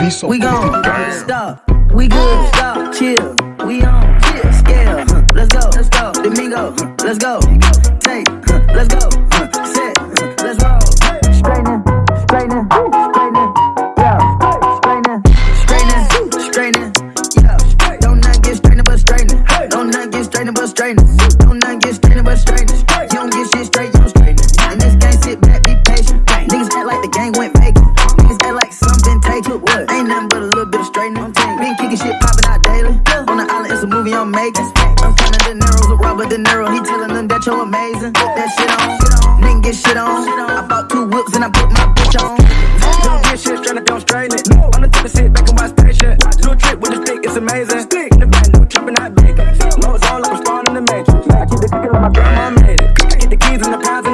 be so We gon' Damn. stop. We good. Stop. Chill. We on. Chill. Scale. huh, Let's go. Let's go. Domingo. huh, Let's go. Take. huh, Let's go. huh, Set. huh, Let's roll. Straightening. Straightening. Straightening. Yeah. Straightening. Straightening. Straightening. Yeah. Don't not get straightening but straightening. Don't not get straightening but straightening. Don't not get straightening but straightening. Something taken. What? Ain't nothing but a little bit of straightening. Been kicking shit popping out daily. On the island, it's a movie I'm making. I'm counting De Niro's with Robert De Niro. He telling them that you're amazing. Put that shit on. Nigga get shit on. I bought two whips and I put my bitch on. Don't get shit straight up, don't strain it. On the tip of sit back and watch patient. Do a trick with the stick, it's amazing. Stick in the band, no tripping, not bacon. Nose on like I'm spawn in the matrix. I keep the cooking like my grandma made it. I get the keys and the pounds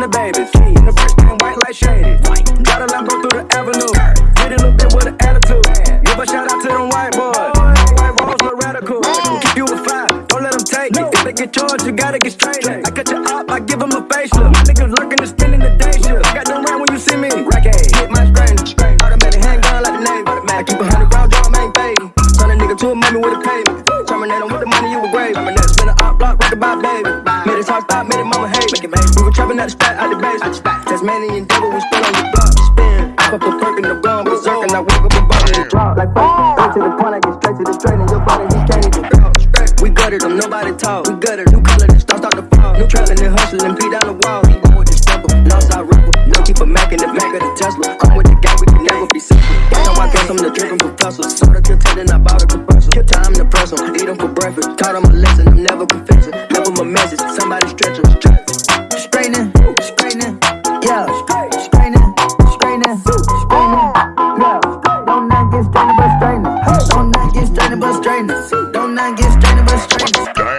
them take it. Gotta get charged, you gotta get straight. I cut you up, I give them a facelift. My niggas lurking and spinning the day shift. I got them round when you see me. Racket, hit my strain. Automatic handgun like the Navy. I keep a hundred round drum, ain't fading. Turn a nigga to a mummy with a payment. Terminate him with the money you were grave. I'm a net spin a op block, rock about baby. Made his heart stop, made it mama hate. We were trapping at the spot, out the base. Tasmanian devil, we spin on your block. Spin. I put a perk in the rum, berserk, and I wake up bust it. Drop like fuck. Straight to the point, I get straight to the straight, talk. We gutted, new color, the stars start to fall. New trapping and hustling, P down the wall. He going with the stepper, lost our ripple. No keep a Mac in the back of the Tesla. Come with the guy, we can never be simple. That's how I guess I'm the drinking professor. Soda till 10 and I bought a compressor. Kill time to press 'em, eat 'em for breakfast. Taught 'em a lesson, I'm never confessing. Never my message, somebody stretch 'em. Straightening. Straightening. Yeah. Straightening. Straightening. Straightening. Yeah. Don't not get straightening but straightening. Don't not get straightening but straightening. Don't not get straightening but straightening. Damn.